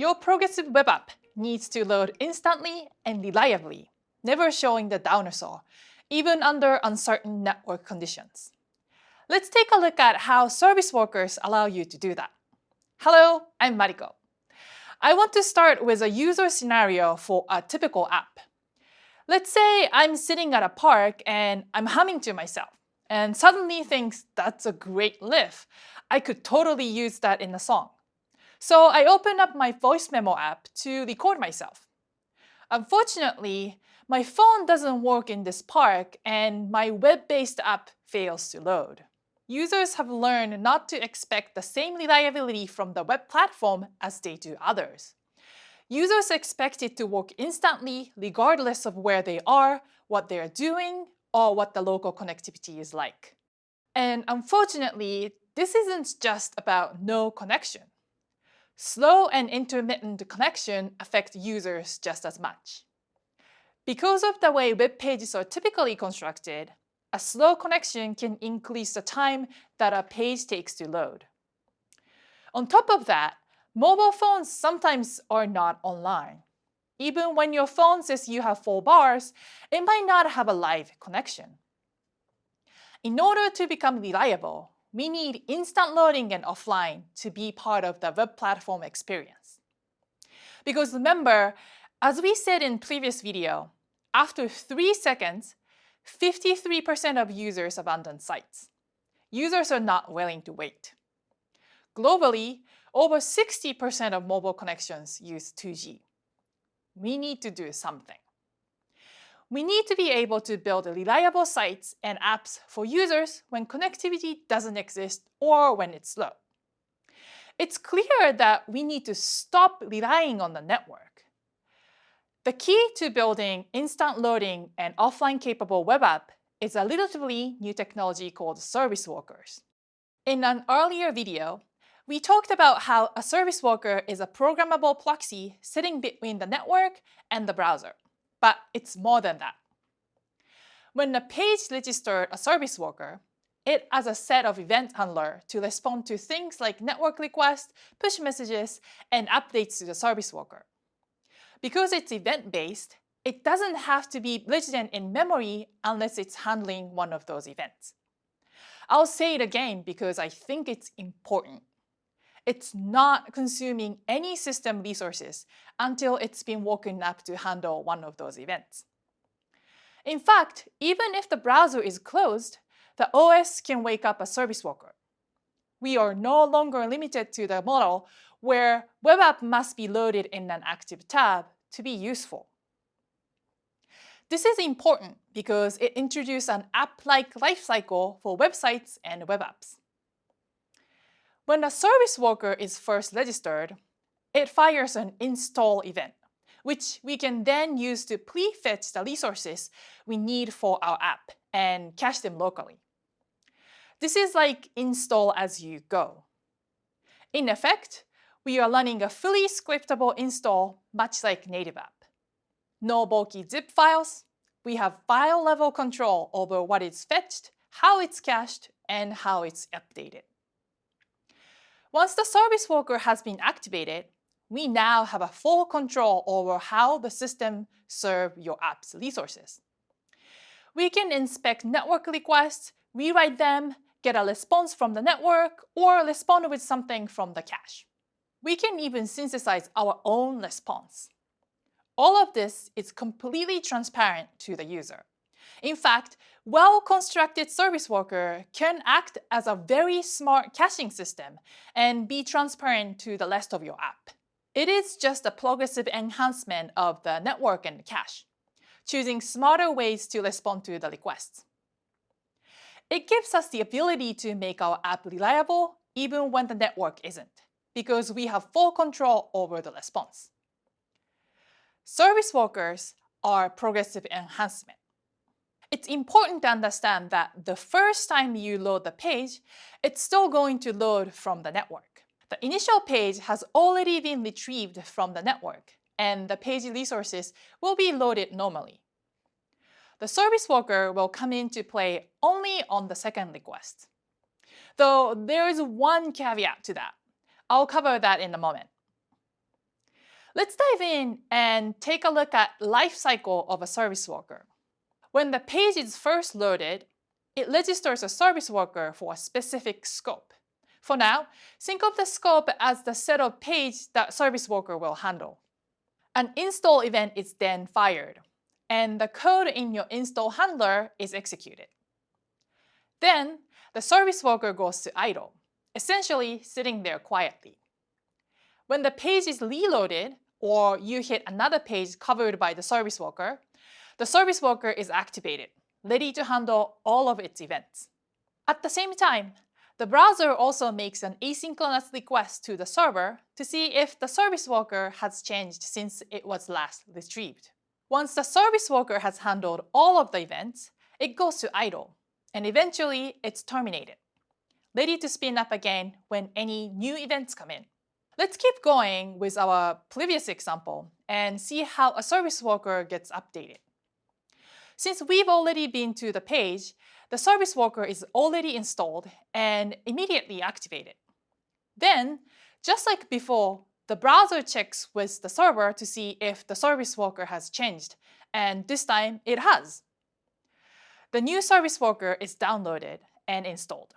Your progressive web app needs to load instantly and reliably, never showing the dinosaur, even under uncertain network conditions. Let's take a look at how service workers allow you to do that. Hello, I'm Mariko. I want to start with a user scenario for a typical app. Let's say I'm sitting at a park and I'm humming to myself and suddenly thinks that's a great riff. I could totally use that in a song. So I open up my voice memo app to record myself. Unfortunately, my phone doesn't work in this park and my web-based app fails to load users have learned not to expect the same reliability from the web platform as they do others. Users expect it to work instantly regardless of where they are, what they are doing, or what the local connectivity is like. And unfortunately, this isn't just about no connection. Slow and intermittent connection affect users just as much. Because of the way web pages are typically constructed, a slow connection can increase the time that a page takes to load. On top of that, mobile phones sometimes are not online. Even when your phone says you have full bars, it might not have a live connection. In order to become reliable, we need instant loading and offline to be part of the web platform experience. Because remember, as we said in previous video, after 3 seconds, 53% of users abandon sites. Users are not willing to wait. Globally, over 60% of mobile connections use 2G. We need to do something. We need to be able to build reliable sites and apps for users when connectivity doesn't exist or when it's slow. It's clear that we need to stop relying on the network the key to building instant loading and offline capable web app is a relatively new technology called service workers. In an earlier video, we talked about how a service worker is a programmable proxy sitting between the network and the browser, but it's more than that. When a page registers a service worker, it has a set of event handler to respond to things like network requests, push messages, and updates to the service worker. Because it's event-based, it doesn't have to be resident in memory unless it's handling one of those events. I'll say it again because I think it's important. It's not consuming any system resources until it's been woken up to handle one of those events. In fact, even if the browser is closed, the OS can wake up a service worker. We are no longer limited to the model where web app must be loaded in an active tab to be useful. This is important because it introduces an app-like lifecycle for websites and web apps. When a service worker is first registered, it fires an install event, which we can then use to pre-fetch the resources we need for our app and cache them locally. This is like install as you go. In effect, we are running a fully scriptable install much like native app. No bulky zip files. We have file level control over what is fetched, how it's cached, and how it's updated. Once the service worker has been activated, we now have a full control over how the system serves your app's resources. We can inspect network requests, rewrite them, get a response from the network, or respond with something from the cache. We can even synthesize our own response. All of this is completely transparent to the user. In fact, well-constructed service worker can act as a very smart caching system and be transparent to the rest of your app. It is just a progressive enhancement of the network and cache, choosing smarter ways to respond to the requests. It gives us the ability to make our app reliable even when the network isn't because we have full control over the response. Service workers are progressive enhancement. It's important to understand that the first time you load the page, it's still going to load from the network. The initial page has already been retrieved from the network, and the page resources will be loaded normally. The service worker will come into play only on the second request. Though there is one caveat to that. I'll cover that in a moment. Let's dive in and take a look at life cycle of a service worker. When the page is first loaded, it registers a service worker for a specific scope. For now, think of the scope as the set of page that service worker will handle. An install event is then fired, and the code in your install handler is executed. Then, the service worker goes to idle, essentially sitting there quietly. When the page is reloaded, or you hit another page covered by the service worker, the service worker is activated, ready to handle all of its events. At the same time, the browser also makes an asynchronous request to the server to see if the service worker has changed since it was last retrieved. Once the service worker has handled all of the events, it goes to idle, and eventually it's terminated, ready to spin up again when any new events come in. Let's keep going with our previous example and see how a service worker gets updated. Since we've already been to the page, the service worker is already installed and immediately activated. Then, just like before, the browser checks with the server to see if the service worker has changed, and this time it has. The new service worker is downloaded and installed,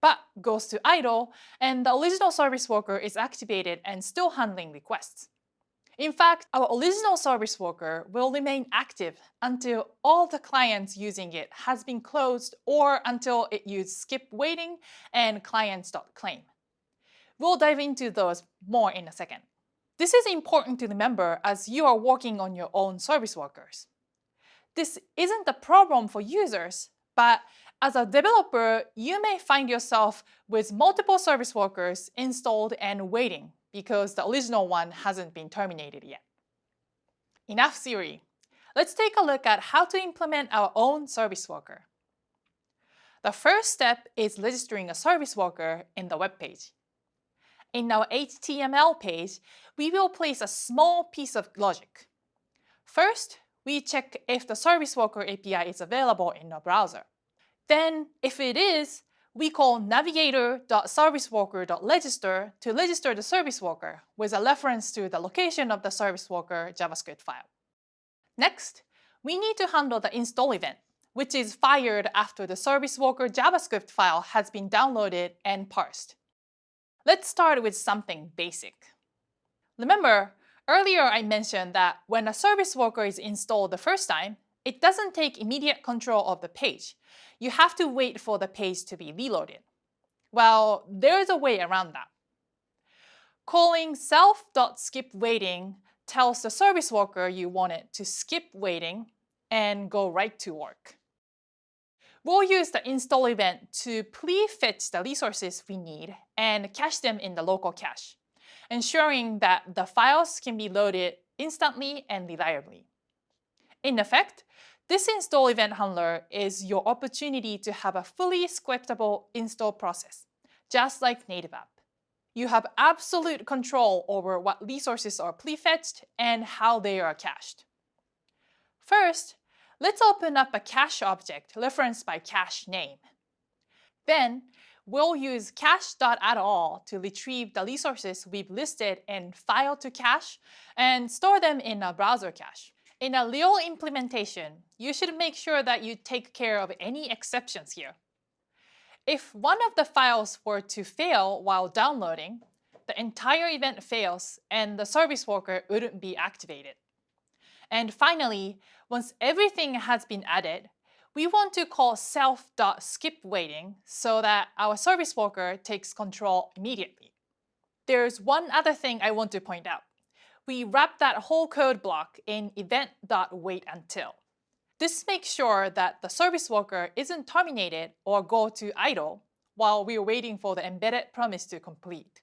but goes to idle, and the original service worker is activated and still handling requests. In fact, our original service worker will remain active until all the clients using it has been closed or until it uses skip waiting and clients.claim. We'll dive into those more in a second. This is important to remember as you are working on your own service workers. This isn't a problem for users, but as a developer, you may find yourself with multiple service workers installed and waiting because the original one hasn't been terminated yet. Enough theory. Let's take a look at how to implement our own service worker. The first step is registering a service worker in the web page. In our HTML page, we will place a small piece of logic. First, we check if the service worker API is available in our browser. Then, if it is, we call navigator.serviceworker.register to register the service worker with a reference to the location of the service worker JavaScript file. Next, we need to handle the install event, which is fired after the service worker JavaScript file has been downloaded and parsed. Let's start with something basic. Remember, earlier I mentioned that when a service worker is installed the first time, it doesn't take immediate control of the page. You have to wait for the page to be reloaded. Well, there's a way around that. Calling self.skipWaiting tells the service worker you want it to skip waiting and go right to work. We'll use the install event to pre-fetch the resources we need and cache them in the local cache, ensuring that the files can be loaded instantly and reliably. In effect, this install event handler is your opportunity to have a fully scriptable install process, just like native app. You have absolute control over what resources are prefetched and how they are cached. First, Let's open up a cache object referenced by cache name. Then, we'll use cache.addAll to retrieve the resources we've listed in file to cache and store them in a browser cache. In a real implementation, you should make sure that you take care of any exceptions here. If one of the files were to fail while downloading, the entire event fails and the service worker wouldn't be activated. And finally, once everything has been added, we want to call self.skipWaiting so that our service worker takes control immediately. There's one other thing I want to point out. We wrap that whole code block in event.waitUntil. This makes sure that the service worker isn't terminated or go to idle while we're waiting for the embedded promise to complete.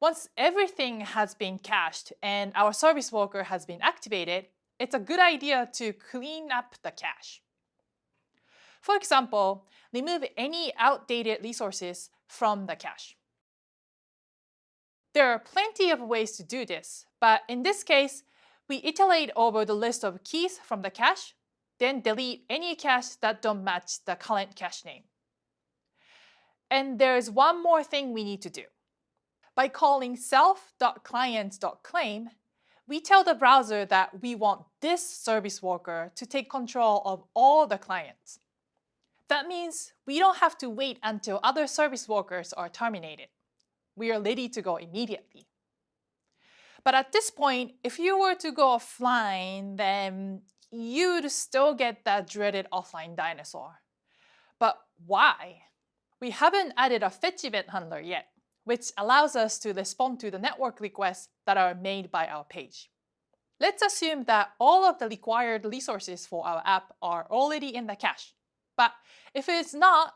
Once everything has been cached and our service worker has been activated, it's a good idea to clean up the cache. For example, remove any outdated resources from the cache. There are plenty of ways to do this, but in this case, we iterate over the list of keys from the cache, then delete any cache that don't match the current cache name. And there is one more thing we need to do. By calling self.client.claim, we tell the browser that we want this service worker to take control of all the clients. That means we don't have to wait until other service workers are terminated. We are ready to go immediately. But at this point, if you were to go offline, then you'd still get that dreaded offline dinosaur. But why? We haven't added a fetch event handler yet, which allows us to respond to the network requests that are made by our page. Let's assume that all of the required resources for our app are already in the cache. But if it's not,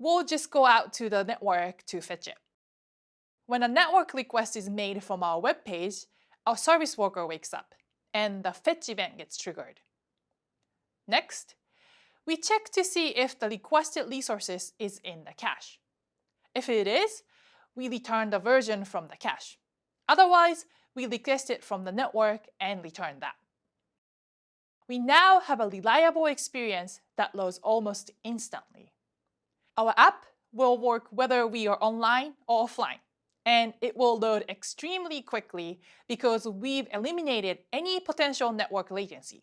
we'll just go out to the network to fetch it. When a network request is made from our web page, our service worker wakes up, and the fetch event gets triggered. Next, we check to see if the requested resources is in the cache. If it is, we return the version from the cache. Otherwise, we request it from the network and return that. We now have a reliable experience that loads almost instantly. Our app will work whether we are online or offline, and it will load extremely quickly because we've eliminated any potential network latency.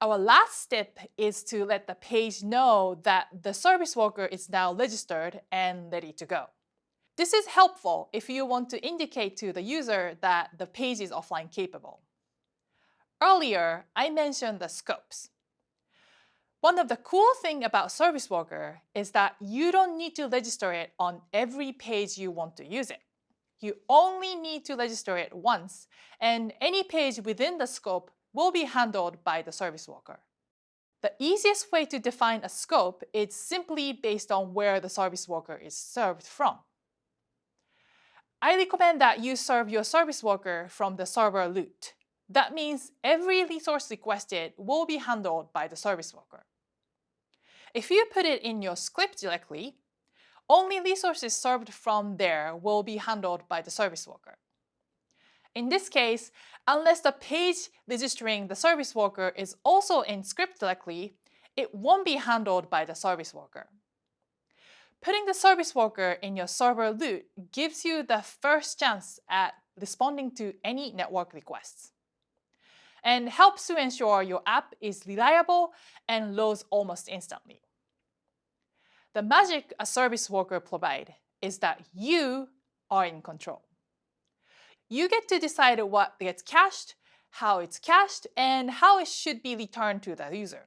Our last step is to let the page know that the service worker is now registered and ready to go. This is helpful if you want to indicate to the user that the page is offline capable. Earlier, I mentioned the scopes. One of the cool things about Service Worker is that you don't need to register it on every page you want to use it. You only need to register it once, and any page within the scope will be handled by the Service Worker. The easiest way to define a scope is simply based on where the Service Worker is served from. I recommend that you serve your service worker from the server root. That means every resource requested will be handled by the service worker. If you put it in your script directory, only resources served from there will be handled by the service worker. In this case, unless the page registering the service worker is also in script directory, it won't be handled by the service worker. Putting the service worker in your server root gives you the first chance at responding to any network requests and helps to ensure your app is reliable and loads almost instantly. The magic a service worker provides is that you are in control. You get to decide what gets cached, how it's cached, and how it should be returned to the user.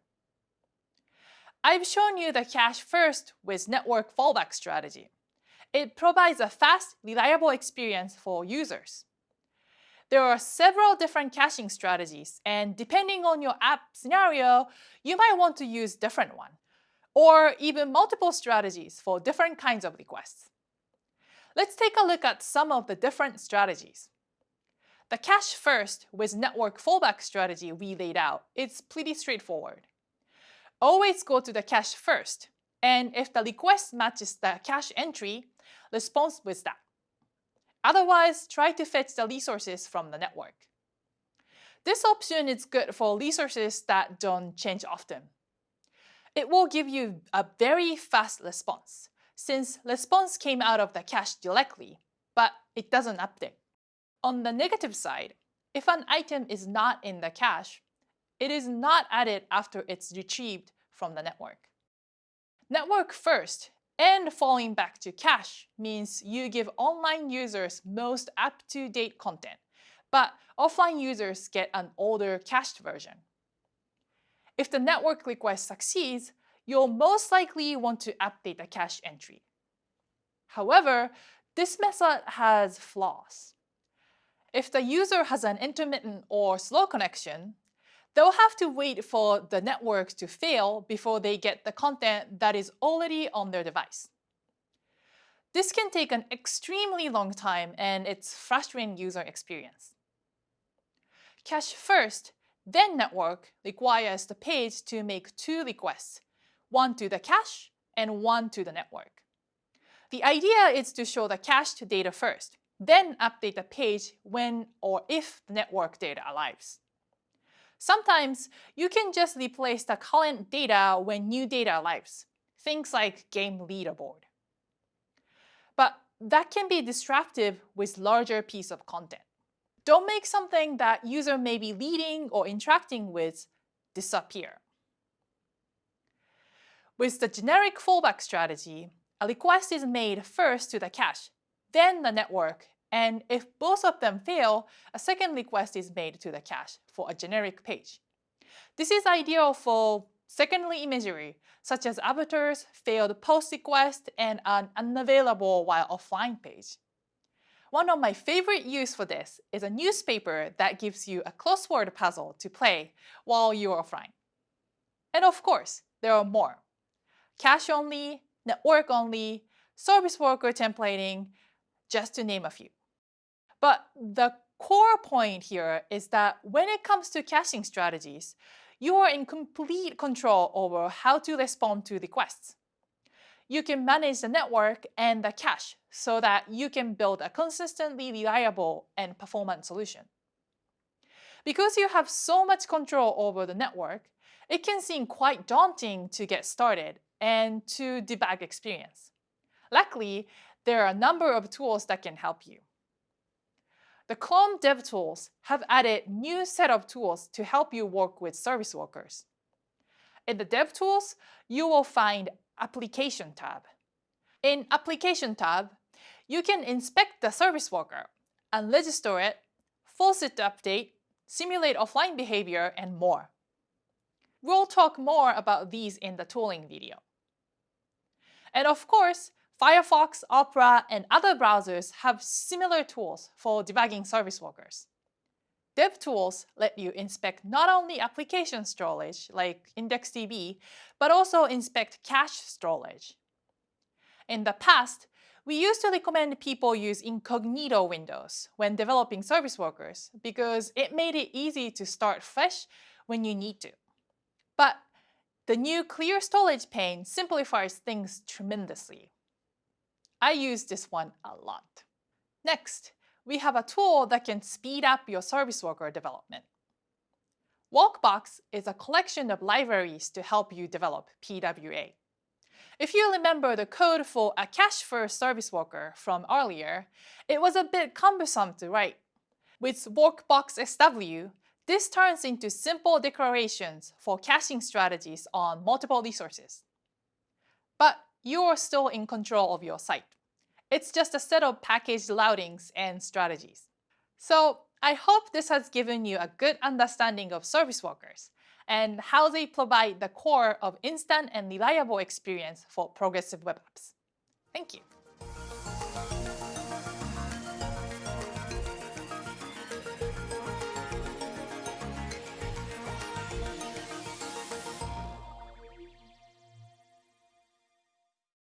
I've shown you the cache first with network fallback strategy. It provides a fast, reliable experience for users. There are several different caching strategies, and depending on your app scenario, you might want to use different one, or even multiple strategies for different kinds of requests. Let's take a look at some of the different strategies. The cache first with network fallback strategy we laid out is pretty straightforward always go to the cache first. And if the request matches the cache entry, response with that. Otherwise, try to fetch the resources from the network. This option is good for resources that don't change often. It will give you a very fast response, since response came out of the cache directly, but it doesn't update. On the negative side, if an item is not in the cache, it is not added after it's retrieved from the network. Network first and falling back to cache means you give online users most up-to-date content, but offline users get an older cached version. If the network request succeeds, you'll most likely want to update the cache entry. However, this method has flaws. If the user has an intermittent or slow connection, they'll have to wait for the network to fail before they get the content that is already on their device. This can take an extremely long time and it's frustrating user experience. Cache first, then network requires the page to make two requests, one to the cache and one to the network. The idea is to show the cached data first, then update the page when or if the network data arrives. Sometimes you can just replace the current data when new data arrives, things like game leaderboard. But that can be disruptive with larger piece of content. Don't make something that user may be leading or interacting with disappear. With the generic fallback strategy, a request is made first to the cache, then the network, and if both of them fail, a second request is made to the cache for a generic page. This is ideal for secondary imagery, such as avatars, failed post request, and an unavailable while offline page. One of my favorite use for this is a newspaper that gives you a crossword puzzle to play while you're offline. And of course, there are more. Cache only, network only, service worker templating, just to name a few. But the core point here is that when it comes to caching strategies, you are in complete control over how to respond to the requests. You can manage the network and the cache so that you can build a consistently reliable and performant solution. Because you have so much control over the network, it can seem quite daunting to get started and to debug experience. Luckily, there are a number of tools that can help you. The Chrome DevTools have added new set of tools to help you work with service workers. In the DevTools, you will find Application tab. In Application tab, you can inspect the service worker, unregister it, force it to update, simulate offline behavior, and more. We'll talk more about these in the tooling video. And of course, Firefox, Opera, and other browsers have similar tools for debugging service workers. DevTools let you inspect not only application storage, like IndexedDB, but also inspect cache storage. In the past, we used to recommend people use incognito windows when developing service workers because it made it easy to start fresh when you need to. But the new Clear Storage pane simplifies things tremendously. I use this one a lot. Next, we have a tool that can speed up your service worker development. Workbox is a collection of libraries to help you develop PWA. If you remember the code for a cache-first service worker from earlier, it was a bit cumbersome to write. With Workbox SW, this turns into simple declarations for caching strategies on multiple resources. But you are still in control of your site. It's just a set of packaged routings and strategies. So I hope this has given you a good understanding of service workers and how they provide the core of instant and reliable experience for progressive web apps. Thank you.